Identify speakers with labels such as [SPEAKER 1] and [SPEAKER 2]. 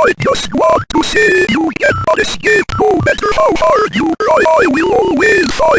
[SPEAKER 1] I just want to see you get on escape no matter how hard you try. I will always find